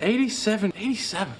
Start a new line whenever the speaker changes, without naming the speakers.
87, 87.